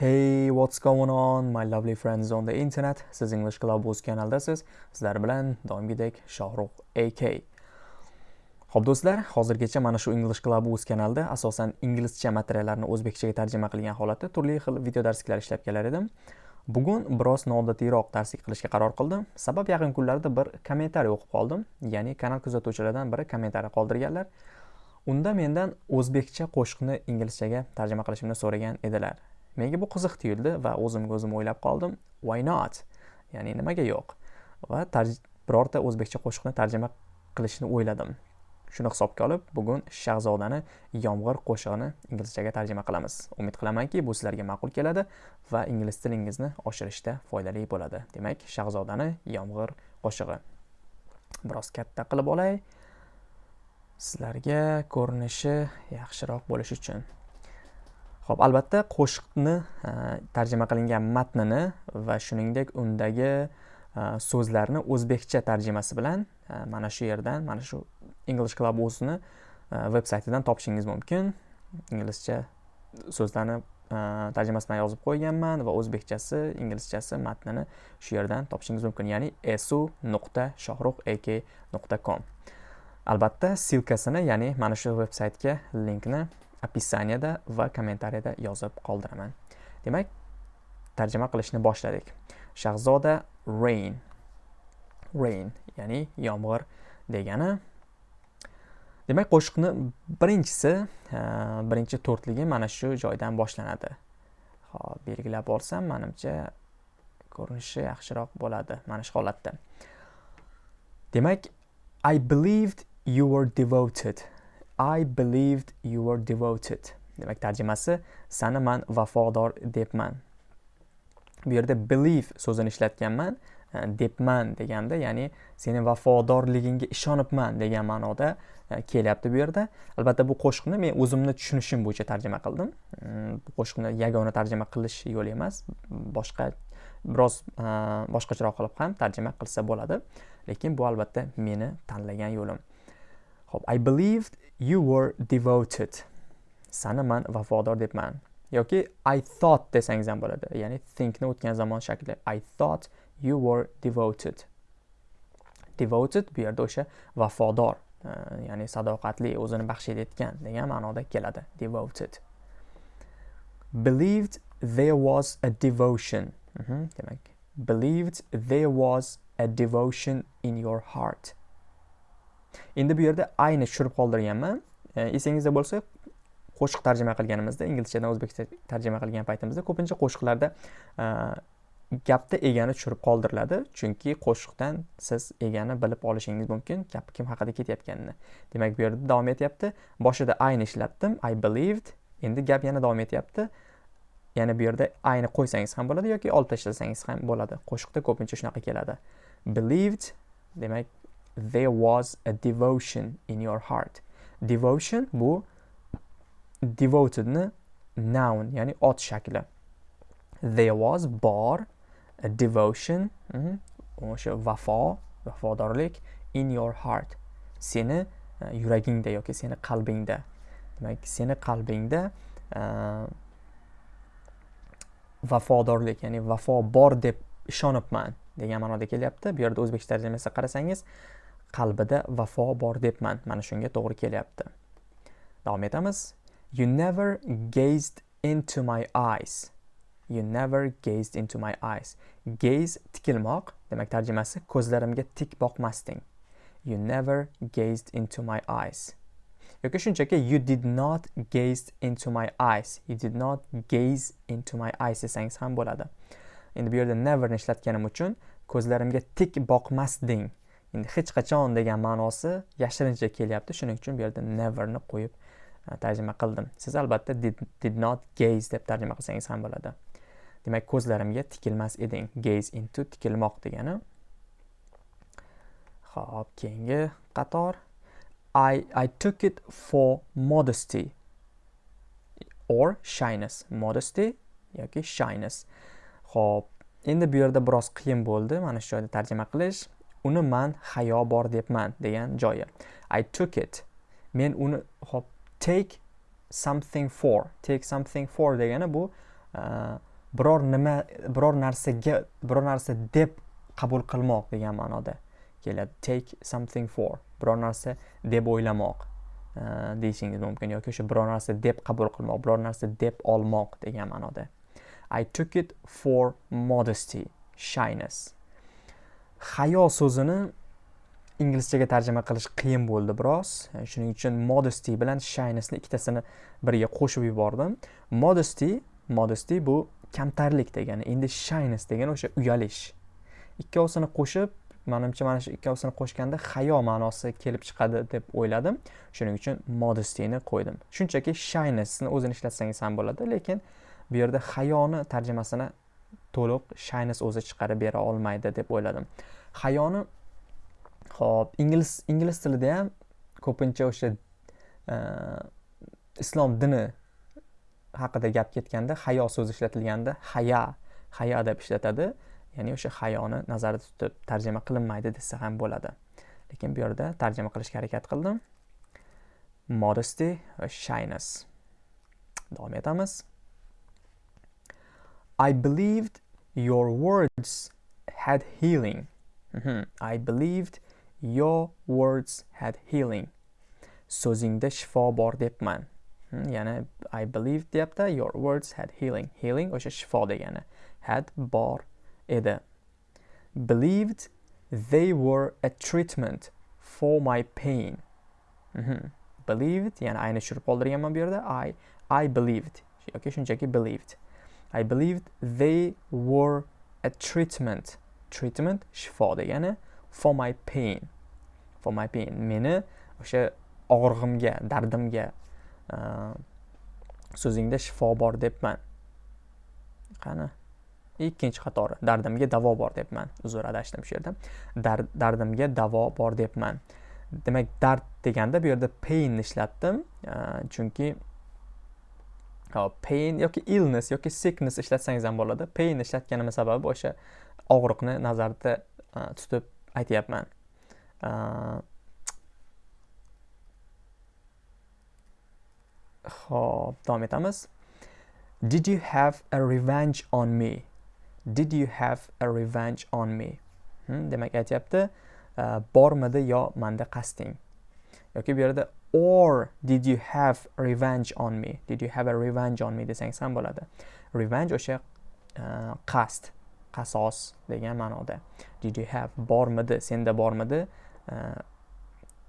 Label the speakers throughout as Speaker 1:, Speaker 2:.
Speaker 1: Hey, what's going on, my lovely friends on the internet? Siz English Club o'z kanaldasiz. Sizlar bilan doimgidek Shohruh AK. Xo'p do'stlar, hozirgacha mana shu English Club o'z kanalida asosan inglizcha materiallarni o'zbekchaga tarjima qilgan holatda turli xil video darsliklar ishlab kelar edim. Bugun biroz noodatiyroq darslik qilishga qaror qildim. Sabab yaqin kunlarda bir kommentariy o'qib qoldim. Ya'ni kanal kuzatuvchilaridan biri kommentariy qoldirganlar. Unda mendan o'zbekcha qo'shiqni inglizchaga tarjima qilishimni so'ragan edilar. Menga bu qiziq tuyuldi va o'zimga o'zim o'ylab qoldim, why not? Ya'ni nimaga yo'q? Va birorta o'zbekcha qo'shiqni tarjima qilishni o'yladim. Shuni hisobga olib, bugun Shahzodani Yomg'ir qo'shig'ini inglizchaga tarjima qilamiz. Umid qilamanki, bu sizlarga ma'qul keladi va ingliz tilingizni oshirishda foydali bo'ladi. Demak, Shahzodani Yomg'ir qo'shig'i. Biroz katta qilib olay. Sizlarga ko'rinishi yaxshiroq bo'lishi uchun. Ho'p albatta qo'shiqni e, tarjima qilingan matnini va shuningdek undagi e, so'zlarni o'zbekcha tarjimasi bilan e, mana shu yerdan, mana shu English Club o'zini veb saytidan topishingiz mumkin. Inglizcha so'zlarni tarjimasini yozib qo'yganman va o'zbekchasi, inglizchasi matnini shu yerdan topishingiz mumkin, ya'ni esu.shohruhak.com. Albatta, silkasini, ya'ni mana shu veb saytga linkni opisaniyada va kommentariyada yozib qoldiraman. Demak tarjima qilishni boshladik. Shahzoda rain. Rain ya'ni yomg'ir degani. Demak qo'shiqni birinchisi birinchi to'rtligi mana shu joydan boshlanadi. Hop belgilab olsam manimcha ko'rinishi yaxshiroq bo'ladi mana shu holatda. Demak i believed you were devoted. I believed you were devoted. Demak, tarjimasi sani man vafodor debman. Bu yerda believe so'zini ishlatganman. E, debman deganda, ya'ni seni vafodorligingga ishonibman degan ma'noda e, kelyapti bu yerda. Albatta bu qo'shiqni men o'zimni tushunishim bo'yicha tarjima qildim. Mm, bu qo'shiqni yagona tarjima qilish yo'li emas, boshqa biroz e, boshqacharoq qilib ham tarjima qilsa bo'ladi. Lekin bu albatta meni tanlagan yo'lim. Xo'p, I believed you were devoted. Sani man vafodor debman. yoki I thought desangiz ham bo'ladi. Ya'ni thinkni o'tgan zamon shakli. I thought you were devoted. Devoted bu yerda o'sha vafodor, e, ya'ni sadoqatli, o'zini baxsh etgan degan ma'noda keladi. Devoted. Believed there was a devotion. Mhm, demak, believed there was a devotion in your heart. Endi bu yerda ayni tushirib qoldirganman. E, esingizda bo'lsa qo'shiq tarjima qilganimizda inglizchadan o'zbekcha tarjima qilgan paytimizda ko'pincha qo'shiqlarda e, gapda egani tushirib qoldiriladi. Chunki qo'shiqdan siz egani bilib olishingiz mumkin gap kim haqida ketayotganini demak bu yerda davom etyapti. Boshida ayni ishlatdim. I believed. Endi gap yana davom etyapti. Yana bu yerda ayni qo'ysangiz ham bo'ladi yoki olib tashlasangiz ham bo'ladi. Qo'shiqda ko'pincha shunaqa keladi. Believed. Demak there was a devotion in your heart. Devotion bu devotedni noun ya'ni ot shakli. There was bor a devotion mhm, o'sha vafo vafodorlik in your heart. Seni uh, yuragingda yoki seni qalbingda. Demak seni qalbingda uh, vafodorlik ya'ni vafo bor deb ishonibman degan ma'noda kelyapti. Bu yerda o'zbekcha tarjimasiga qarasangiz qalbida vafo bor debman. Mana shunga to'g'ri kelyapti. Davom etamiz. You never gazed into my eyes. You never gazed into my eyes. Gaze tikilmoq demak tarjimasi ko'zlarimga tik boqmasding. You never gazed into my eyes. Yoki shunchaki you did not gaze into my eyes. You did not gaze into my eyes desangiz ham bo'ladi. Endi bu yerda neverni ishlatganim uchun ko'zlarimga tik boqmasding. Hech qachon degan ma'nosi yashirincha kelyapti. Shuning uchun bu yerda neverni qo'yib e, tarjima qildim. Siz albatta did, did not gaze deb tarjima qilsangiz ham bo'ladi. Demak ko'zlarimga tikilmas eding. Gaze into tikilmoq degani. Ho'p keyingi qator. I, I took it for modesty or shyness. Modesty yoki shyness. Ho'p endi bu yerda biroz qiyin bo'ldi. Mana shu joyda tarjima qilish. Uni man hayo bor debman degan joyi. I took it. Men uni hop take something for take something for degani bu uh, biror nima biror narsaga biror narsa deb qabul qilmoq degan ma'noda keladi. Take something for biror narsa deb o'ylamoq uh, deyishingiz mumkin yoki o'sha biror narsa deb qabul qilmoq biror narsa deb olmoq degan ma'noda. I took it for modesty shyness. Hayo so'zini inglizchaga tarjima qilish qiyin bo'ldi biroz. Shuning uchun modesty bilan shynessni ikkitasini birga qo'shib yubordim. Modesty modesty bu kamtarlik degani endi shyness degani o'sha uyalish. Ikkovsini qo'shib manimcha mana shu ikkovsini qo'shganda hayo ma'nosi kelib chiqadi deb o'yladim. Shuning uchun modestyni qo'ydim. Shunchaki shynessni o'zini ishlatsangiz ham bo'ladi lekin bu yerda hayoni tarjimasini to'liq shyness o'zi chiqarib bera olmaydi deb o'yladim. Hayoni ho'p ingliz ingliz tilida ham ko'pincha o'sha e, islom dini haqida gap ketganda hayo so'zi ishlatilganda haya haya deb ishlatadi. Ya'ni o'sha hayoni nazarda tutib tarjima qilinmaydi desa ham bo'ladi. Lekin bu yerda tarjima qilishga harakat qildim. Modesty va shyness. Davom etamiz. I believed your words had healing. Mm -hmm. i believed your words had healing. So'zingda shifo bor debman Hmm, ya'ni i believe deyapti your words had healing. Healing o'sha shifo degani had bor edi believed they were a treatment for my pain. Mm -hmm. believed ya'ni ayni tushirib qoldirganman bu yerda i i believed. Yoki shunchaki believed i believed they were a treatment. Treatment shifo degani for my pain. For my pain. Meni o'sha og'rig'imga dardimga uh, so'zingda shifo bor debman. Qani? Ikkinchi qatori. Dardimga davo bor debman. Uzr adashdim shu yerda. Dardimga davo bor debman. Demak dard deganda bu yerda pain ishlatdim uh, chunki pain yoki illness yoki sickness ishlatsangiz ham bo'ladi pain ishlatganimni sababi o'sha og'riqni nazarda e, tutib aytyapman e, Xo'p, davom etamiz. Did you have a revenge on me? Did you have a revenge on me? Hmm, demak aytyapti, e, bormidi yo manda qasding. yoki bu yerda or did you have revenge on me? Did you have a revenge on me? Desangiz ham bo'ladi. Revenge o'sha e, qasd, qasos degan ma'noda. Did you have bormidi, senda bormidi e,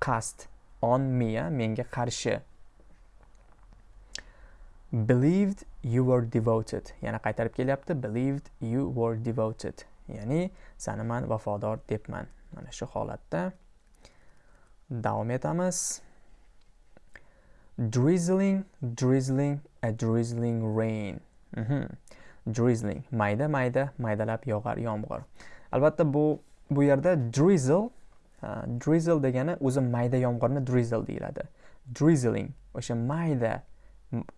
Speaker 1: qasd on me, menga qarshi. Believed you were devoted. Yana qaytarib kelyapti. Believed you were devoted. Ya'ni sani man vafodor debman. Mana shu holatda davom etamiz. Drizzling drizzling a drizzling rain. Mm -hmm. drizzling. Mayda mayda maydalab yog'ar yomg'ir. Albatta bu bu yerda drizzle uh, drizzle degani o'zi mayda yomg'irni drizzle deyiladi. Drizzling o'sha mayda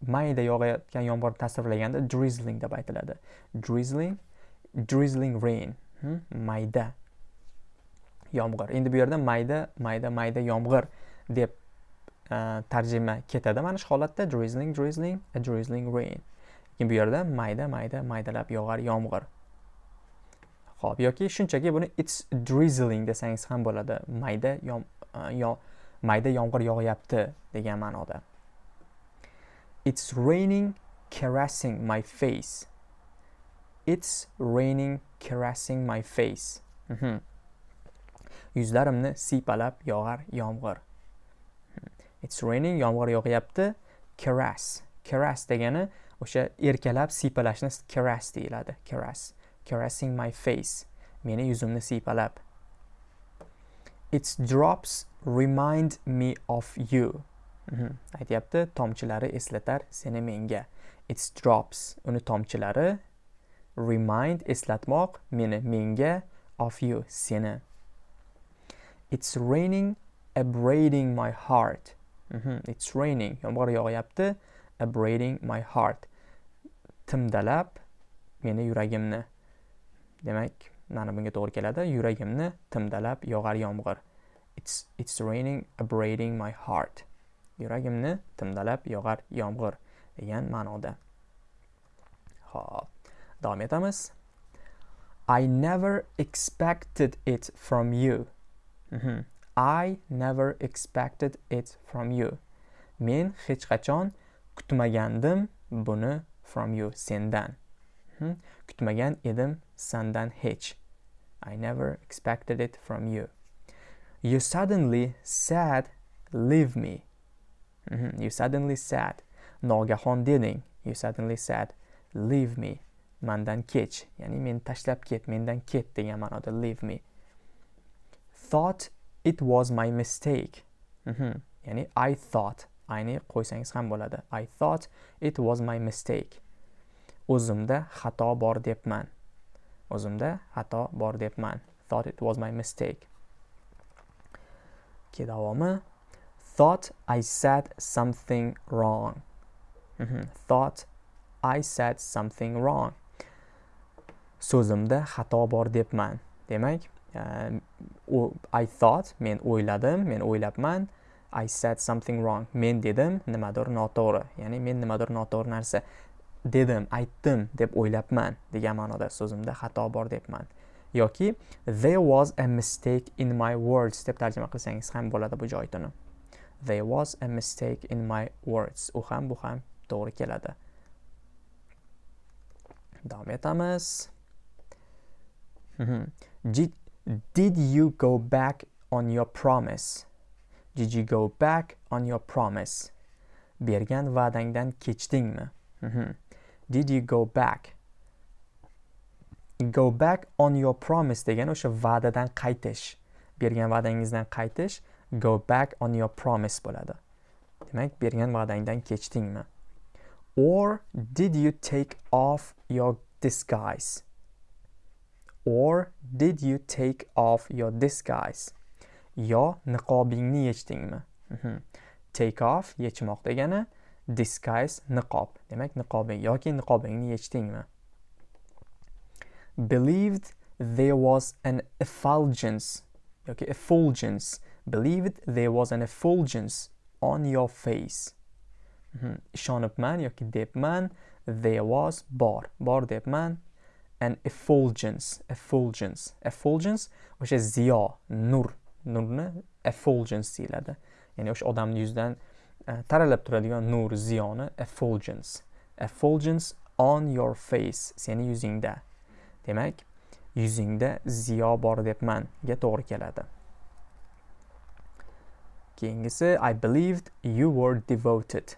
Speaker 1: mayda yog'ayotgan yomg'irni tasvirlaganda drizzling deb aytiladi. Drizzling drizzling rain. Hmm? mayda. Yomg'ir. Endi bu yerda mayda mayda mayda yomg'ir deb Э, tarjima ketadi mana shu holatda drizzling drizzling a drizzling rain lekin bu yerda mayda mayda maydalab yog'ar yomg'ir ho'p yoki shunchaki buni it's drizzling desangiz ham bo'ladi mayda yom, e, yo, mayda yomg'ir yog'yapti degan ma'noda It's raining caressing my face. It's raining caressing my face. Mm -hmm. Yuzlarimni siypalab yog'ar yomg'ir. It's raining yomg'ir yog'yapti. Caress. Caress degani o'sha erkalab siypalashni caress deyiladi. Caress. Caressing my face. Meni yuzimni siypalab. Its drops remind me of you. Mhm. aytyapti tomchilari eslatar seni menga its drops uni tomchilari remind eslatmoq meni menga of you seni it's raining abrading my heart mm -hmm. it's raining yomg'ir yog'yapti. Abrading my heart. Timdalab meni yuragimni. Demak mana bunga to'g'ri keladi. Yuragimni timdalab yog'ar yomg'ir. It's it's raining abrading my heart. Yuragimni timdalab yog'ar yomg'ir degan ma'noda. Xo'p, davom etamiz. I never expected it from you. Mhm. I never expected it from you. Men hech qachon kutmagandim buni from you sendan. Hmm? kutmagan edim sandan hech. I never expected it from you. You suddenly said leave me. Mhm. you suddenly said nogahon deding. You suddenly said leave me. Mandan kech. Ya'ni meni tashlab ket mendan ket degan ma'noda leave me. Thought it was my mistake. Mhm. ya'ni i thought. Ayni qo'ysangiz ham bo'ladi. I thought it was my mistake. O'zimda xato bor debman. O'zimda xato bor debman. Thought it was my mistake. Keyin davomi? Thought i said something wrong. Mhm. thought i said something wrong. So'zimda xato bor debman. Demak i thought men o'yladim men o'ylabman i said something wrong. Men dedim nimadir noto'g'ri. Ya'ni men nimadir noto'g'ri narsa dedim aytdim deb o'ylabman degan ma'noda so'zimda xato bor debman. Yoki there was a mistake in my words deb tarjima qilsangiz ham bo'ladi bu joytini there was a mistake in my words. U ham bu ham to'g'ri keladi. Davom etamiz. Mhm. Did, you go back on your promise? Did you go back on your promise? Bergan va'dangdan kechdingmi? Mhm. did you go back? Go back on your promise degani o'sha va'dadan qaytish. Bergan va'dangizdan qaytish go back on your promise bo'ladi. Demak bergan va'dangdan kechdingmi? Or did you take off your disguise? Or did you take off your disguise? Yo niqobingni yechdingmi? Mhm. Take off yechmoq degani disguise niqob. Demak niqobing yoki niqobingni yechdingmi? Believed there was an effulgence yoki effulgence. Believed there was an effulgence on your face. Mhm. ishonibman yoki debman there was bor. Bor debman an effulgence effulgence effulgence o'sha ziyo nur nurni effulgence deyiladi. Ya'ni o'sha odamning yuzidan e, taralib turadigan nur ziyoni effulgence. Effulgence on your face seni yuzingda. Demak yuzingda ziyo bor debmanga to'g'ri keladi. Keyingisi i believed you were devoted.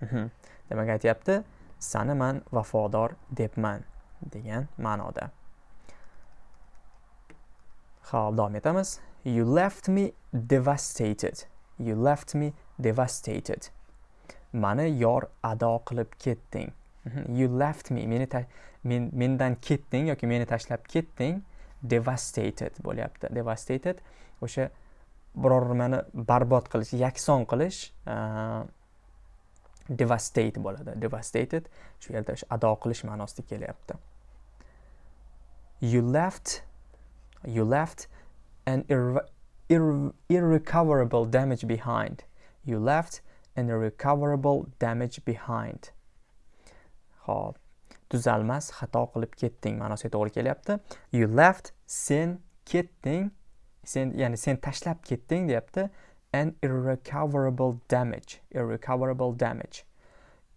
Speaker 1: Mhm. demak aytyapti sani man vafodor debman. Degan ma'noda. Ho'p davom etamiz. You left me devastated. You left me devastated. Mani yor ado qilib ketding. Mhm. You left me. Meni men mendan ketding yoki meni tashlab ketding devastated bo'lyapti. Devastated o'sha biror nimani barbod qilish yakson qilish uh, devastate bo'ladi. Devastated shu yerda o'sha ado qilish ma'nosida kelyapti. You left you left an irre- irre- irrecoverable damage behind. You left an irrecoverable damage behind. Ho'p tuzalmas xato qilib ketding ma'nosiga to'g'ri kelyapti. You left sen ketding sen ya'ni sen tashlab ketding deyapti. An irrecoverable damage. Irrecoverable damage.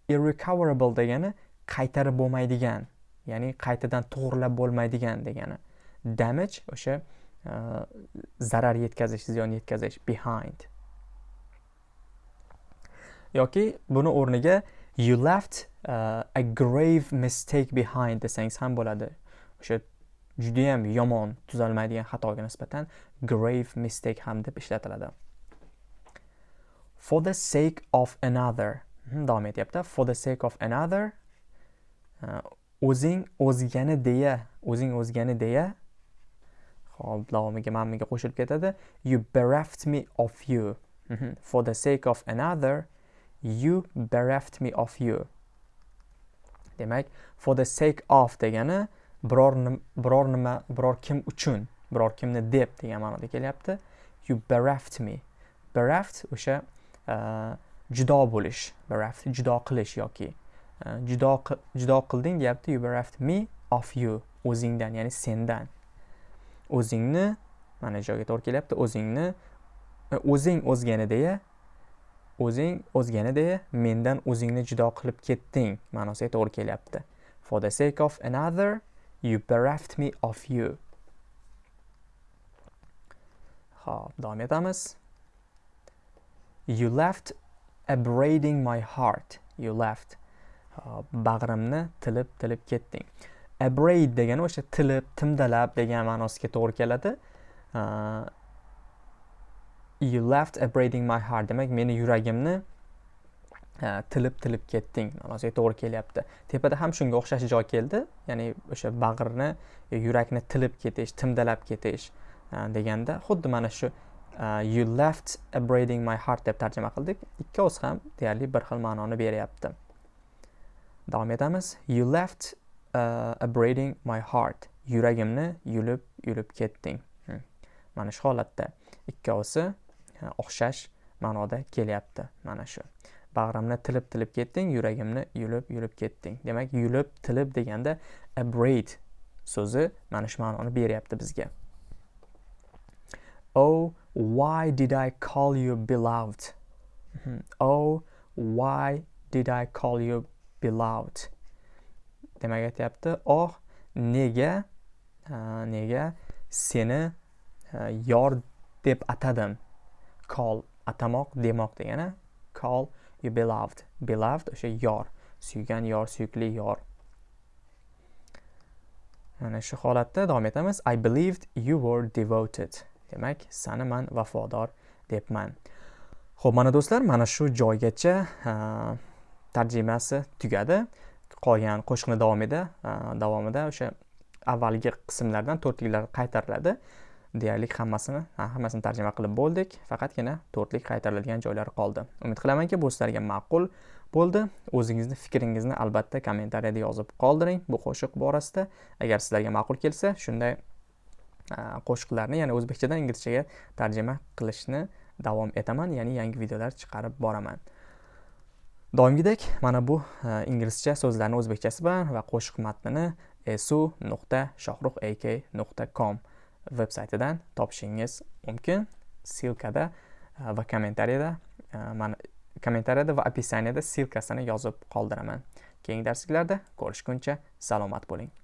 Speaker 1: Irrecoverable degani qaytarib bo'lmaydigan ya'ni qaytadan to'g'irlab bo'lmaydigan degani. Damage o'sha uh, zarar yetkazish ziyon yetkazish behind. Yoki buni o'rniga you left uh, a grave mistake behind desangiz ham bo'ladi. O'sha judayam yomon tuzalmaydigan xatoga nisbatan grave mistake ham deb ishlatiladi. For the sake of another. Mhm, davom etyapti. For the sake of another uh, o'zing o'zgani deya o'zing o'zgani deya. Hop davomiga mammiga qo'shilib ketadi. You bereft me of you. Mhm, for the sake of another you bereft me of you. Demak for the sake of degani biror biror nima biror kim uchun biror kimni deb degan ma'noda kelyapti. You bereft me. Bereft o'sha Э, judo bo'lish bereft judo qilish yoki э, judo judo qilding deyapti you bereft me of you o'zingdan ya'ni sendan. O'zingni mana joyga to'g'ri kelyapti o'zingni e, o'zing o'zganideya o'zing o'zganideya mendan o'zingni judo qilib ketding ma'nosiga to'g'ri kelyapti. For the sake of another you bereft me of you. Ho'p davom etamiz. You left abrading my heart. You left uh, bag'rimni tilib tilib ketding. Abrade degani o'sha tilib timdalab degan ma'nosiga to'g'ri keladi. Uh, you left abrading my heart demak meni yuragimni uh, tilib tilib ketding ma'nosiga to'g'ri kelyapti. Tepada ham shunga o'xshash joy keldi. Ya'ni o'sha bag'rni yurakni tilib ketish timdalab ketish deganda xuddi mana shu Uh, you left abrading my heart deb tarjima qildik. Ikki o'z ham deyarli bir xil ma'noni beryapti. Davom etamiz. You left uh, abrading my heart. Yuragimni yulib yulib ketding. Hmm. mana shu holatda ikkovsi uh, o'xshash ma'noda kelyapti mana shu. Bag'rimni tilib tilib ketding yuragimni yulib yulib ketding. Demak yulib tilib deganda abrade so'zi mana shu ma'noni beryapti bizga. Oh why did i call you beloved? Hmm. oh why did i call you beloved? Demak aytyapti. Oh nega nega seni yor deb atadim? Call atamoq demoq degani call you beloved. Beloved o'sha yor suygan yor suyukli yor. Mana shu holatda davom etamiz. I believed you were devoted demak sani man vafodor debman. Ho'p mana do'stlar mana shu joygacha tarjimasi tugadi. Qolgan qo'shiqni davomida davomida o'sha avvalgi qismlardan to'rtliklar qaytariladi. Deyarli hammasini hammasini tarjima qilib bo'ldik. Faqatgina to'rtlik qaytariladigan joylari qoldi. Umid qilamanki bu sizlarga ma'qul bo'ldi. O'zingizni fikringizni albatta kommentariyada yozib qoldiring bu qo'shiq borasida. Agar sizlarga ma'qul kelsa shunday Э, qo'shiqlarni ya'ni o'zbekchadan inglizchaga tarjima qilishni davom etaman ya'ni yangi videolar chiqarib boraman. Doimgidek mana bu e, inglizcha so'zlarni o'zbekchasi bilan va qo'shiq matnini esu nuqta shohruh ak nuqta com veb saytidan topishingiz mumkin. Silkada e, va kommentariyada e, mana kommentariyada va opisaniyada silkasini yozib qoldiraman. Keyingi darsliklarda ko'rishguncha salomat bo'ling.